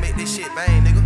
make this shit bang, nigga.